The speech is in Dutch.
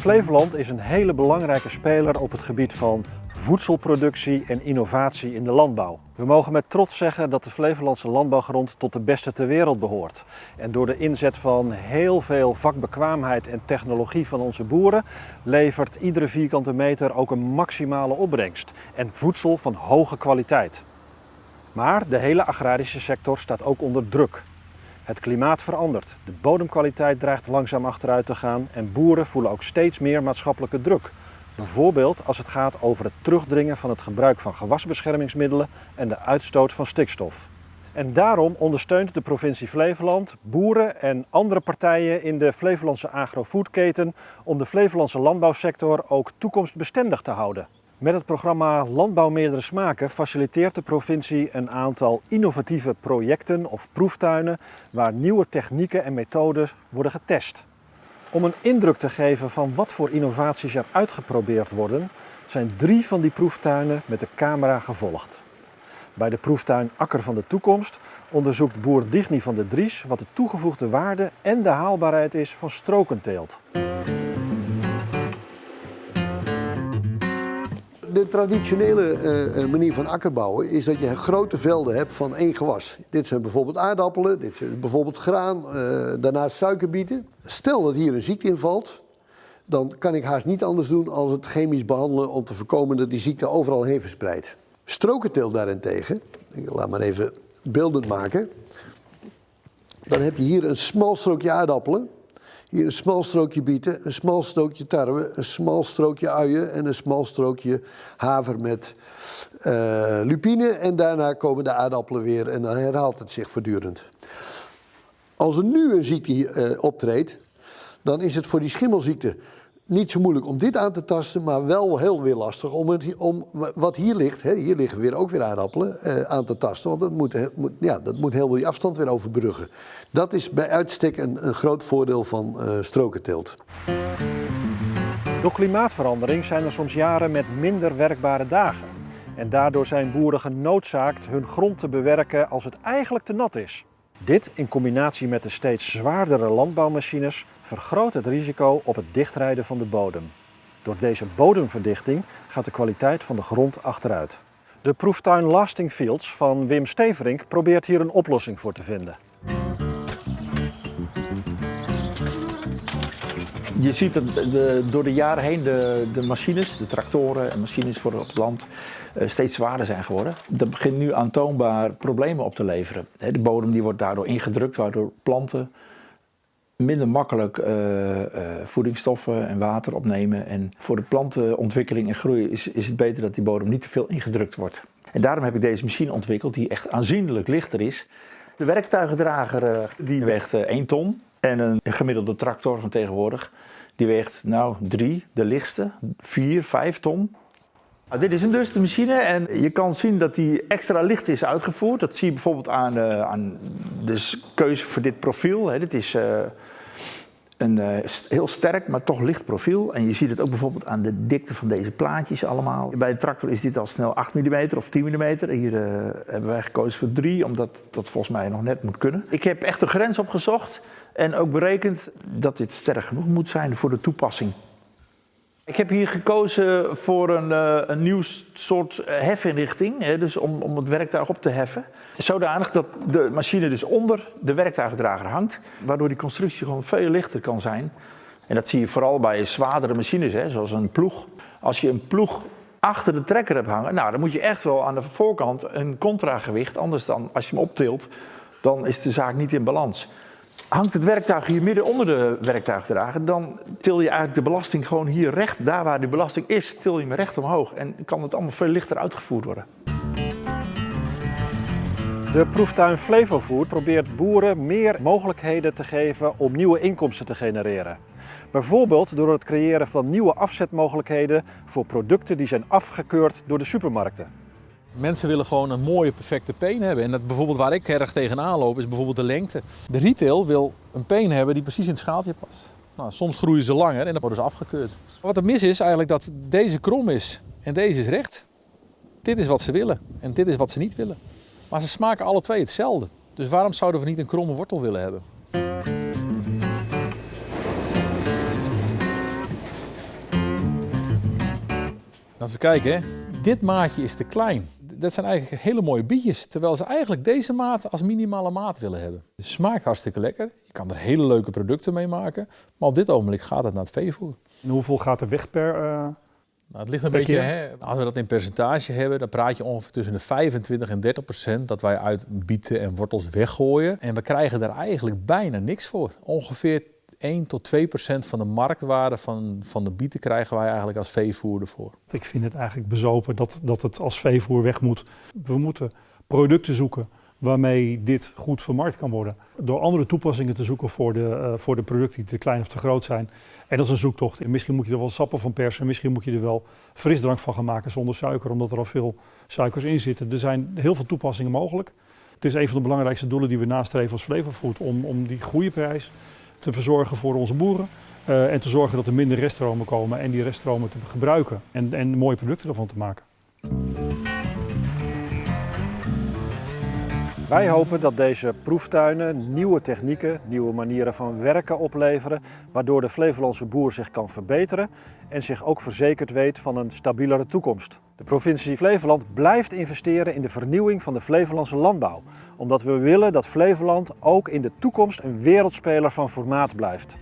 Flevoland is een hele belangrijke speler op het gebied van voedselproductie en innovatie in de landbouw. We mogen met trots zeggen dat de Flevolandse landbouwgrond tot de beste ter wereld behoort. En door de inzet van heel veel vakbekwaamheid en technologie van onze boeren levert iedere vierkante meter ook een maximale opbrengst en voedsel van hoge kwaliteit. Maar de hele agrarische sector staat ook onder druk. Het klimaat verandert, de bodemkwaliteit dreigt langzaam achteruit te gaan en boeren voelen ook steeds meer maatschappelijke druk. Bijvoorbeeld als het gaat over het terugdringen van het gebruik van gewasbeschermingsmiddelen en de uitstoot van stikstof. En daarom ondersteunt de provincie Flevoland boeren en andere partijen in de Flevolandse agrofoodketen om de Flevolandse landbouwsector ook toekomstbestendig te houden. Met het programma Landbouw Meerdere Smaken faciliteert de provincie een aantal innovatieve projecten of proeftuinen waar nieuwe technieken en methodes worden getest. Om een indruk te geven van wat voor innovaties er uitgeprobeerd worden, zijn drie van die proeftuinen met de camera gevolgd. Bij de proeftuin Akker van de Toekomst onderzoekt boer Digny van de Dries wat de toegevoegde waarde en de haalbaarheid is van strokenteelt. De traditionele uh, manier van akkerbouwen is dat je grote velden hebt van één gewas. Dit zijn bijvoorbeeld aardappelen, dit zijn bijvoorbeeld graan, uh, daarnaast suikerbieten. Stel dat hier een ziekte invalt, dan kan ik haast niet anders doen als het chemisch behandelen om te voorkomen dat die ziekte overal heen verspreidt. Strokenteel daarentegen, ik laat maar even beeldend maken. Dan heb je hier een smal strookje aardappelen hier een smal strookje bieten, een smal strookje tarwe, een smal strookje uien en een smal strookje haver met uh, lupine. En daarna komen de aardappelen weer en dan herhaalt het zich voortdurend. Als er nu een ziekte uh, optreedt, dan is het voor die schimmelziekte niet zo moeilijk om dit aan te tasten, maar wel heel weer lastig om, het, om wat hier ligt, hè, hier liggen weer ook weer aardappelen, eh, aan te tasten. Want dat moet, moet, ja, dat moet heel veel afstand weer overbruggen. Dat is bij uitstek een, een groot voordeel van uh, strokenteelt. Door klimaatverandering zijn er soms jaren met minder werkbare dagen. En daardoor zijn boeren genoodzaakt hun grond te bewerken als het eigenlijk te nat is. Dit in combinatie met de steeds zwaardere landbouwmachines vergroot het risico op het dichtrijden van de bodem. Door deze bodemverdichting gaat de kwaliteit van de grond achteruit. De proeftuin Lasting Fields van Wim Steverink probeert hier een oplossing voor te vinden. Je ziet dat de, door de jaren heen de, de machines, de tractoren en machines voor op het land eh, steeds zwaarder zijn geworden. Dat begint nu aantoonbaar problemen op te leveren. De bodem die wordt daardoor ingedrukt, waardoor planten minder makkelijk uh, uh, voedingsstoffen en water opnemen. En voor de plantenontwikkeling en groei is, is het beter dat die bodem niet te veel ingedrukt wordt. En daarom heb ik deze machine ontwikkeld die echt aanzienlijk lichter is. De werktuigendrager die weegt 1 ton en een gemiddelde tractor van tegenwoordig die weegt nou 3, de lichtste, 4, 5 ton. Nou, dit is een dus de machine en je kan zien dat die extra licht is uitgevoerd. Dat zie je bijvoorbeeld aan, uh, aan de keuze voor dit profiel. Hè. Dit is uh, een uh, heel sterk, maar toch licht profiel. En je ziet het ook bijvoorbeeld aan de dikte van deze plaatjes allemaal. Bij de tractor is dit al snel 8 mm of 10 mm. Hier hebben wij gekozen voor 3, omdat dat volgens mij nog net moet kunnen. Ik heb echt een grens opgezocht en ook berekend dat dit sterk genoeg moet zijn voor de toepassing. Ik heb hier gekozen voor een, uh, een nieuw soort hefinrichting, hè, dus om, om het werktuig op te heffen. Zodanig dat de machine dus onder de werktuigdrager hangt, waardoor die constructie gewoon veel lichter kan zijn. En dat zie je vooral bij zwaardere machines, hè, zoals een ploeg. Als je een ploeg achter de trekker hebt hangen, nou, dan moet je echt wel aan de voorkant een contragewicht, anders dan als je hem optilt, dan is de zaak niet in balans. Hangt het werktuig hier midden onder de werktuigdrager, dan til je eigenlijk de belasting gewoon hier recht, daar waar de belasting is, til je hem recht omhoog. En kan het allemaal veel lichter uitgevoerd worden. De proeftuin Flevofood probeert boeren meer mogelijkheden te geven om nieuwe inkomsten te genereren. Bijvoorbeeld door het creëren van nieuwe afzetmogelijkheden voor producten die zijn afgekeurd door de supermarkten. Mensen willen gewoon een mooie, perfecte peen hebben. En dat bijvoorbeeld waar ik erg tegenaan loop, is bijvoorbeeld de lengte. De retail wil een peen hebben die precies in het schaaltje past. Nou, soms groeien ze langer en dan worden ze afgekeurd. Wat er mis is eigenlijk dat deze krom is en deze is recht. Dit is wat ze willen en dit is wat ze niet willen. Maar ze smaken alle twee hetzelfde. Dus waarom zouden we niet een kromme wortel willen hebben? Nou, even kijken, dit maatje is te klein. Dat zijn eigenlijk hele mooie bietjes, terwijl ze eigenlijk deze maat als minimale maat willen hebben. Het smaakt hartstikke lekker, je kan er hele leuke producten mee maken, maar op dit ogenblik gaat het naar het veevoer. En hoeveel gaat er weg per... eh, Nou, het ligt een beetje, hè, als we dat in percentage hebben, dan praat je ongeveer tussen de 25 en 30 procent dat wij uit bieten en wortels weggooien. En we krijgen daar eigenlijk bijna niks voor. Ongeveer 1 tot 2 procent van de marktwaarde van, van de bieten krijgen wij eigenlijk als veevoer ervoor. Ik vind het eigenlijk bezopen dat, dat het als veevoer weg moet. We moeten producten zoeken waarmee dit goed vermarkt kan worden. Door andere toepassingen te zoeken voor de, eh, voor de producten die te klein of te groot zijn. En dat is een zoektocht. En misschien moet je er wel sappen van persen. Misschien moet je er wel frisdrank van gaan maken zonder suiker, omdat er al veel suikers in zitten. Er zijn heel veel toepassingen mogelijk. Het is een van de belangrijkste doelen die we nastreven als Flevofood. Om, om die goede prijs te verzorgen voor onze boeren. eh, en te zorgen dat er minder reststromen komen en die reststromen te gebruiken. En, en mooie producten ervan te maken. Wij hopen dat deze proeftuinen nieuwe technieken, nieuwe manieren van werken opleveren, waardoor de Flevolandse boer zich kan verbeteren en zich ook verzekerd weet van een stabielere toekomst. De provincie Flevoland blijft investeren in de vernieuwing van de Flevolandse landbouw, omdat we willen dat Flevoland ook in de toekomst een wereldspeler van formaat blijft.